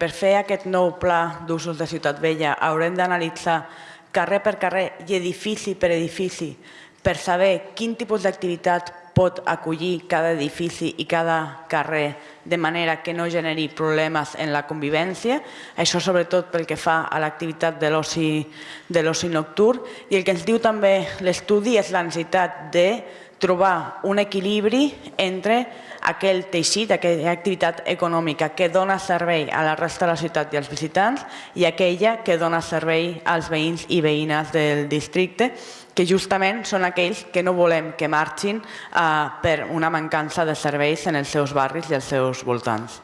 per fer aquest nou pla d'usos de Ciutat Vella haurem d'analitzar carrer per carrer i edifici per edifici per saber quin tipus d'activitat pot acollir cada edifici i cada carrer de manera que no generi problemes en la convivència, això sobretot pel que fa a l'activitat de l'oci nocturn. I el que ens diu també l'estudi és la necessitat de trobar un equilibri entre aquell teixit, aquella activitat econòmica que dona servei a la resta de la ciutat i als visitants i aquella que dona servei als veïns i veïnes del districte que justament són aquells que no volem que marxin eh, per una mancança de serveis en els seus barris i els seus voltants.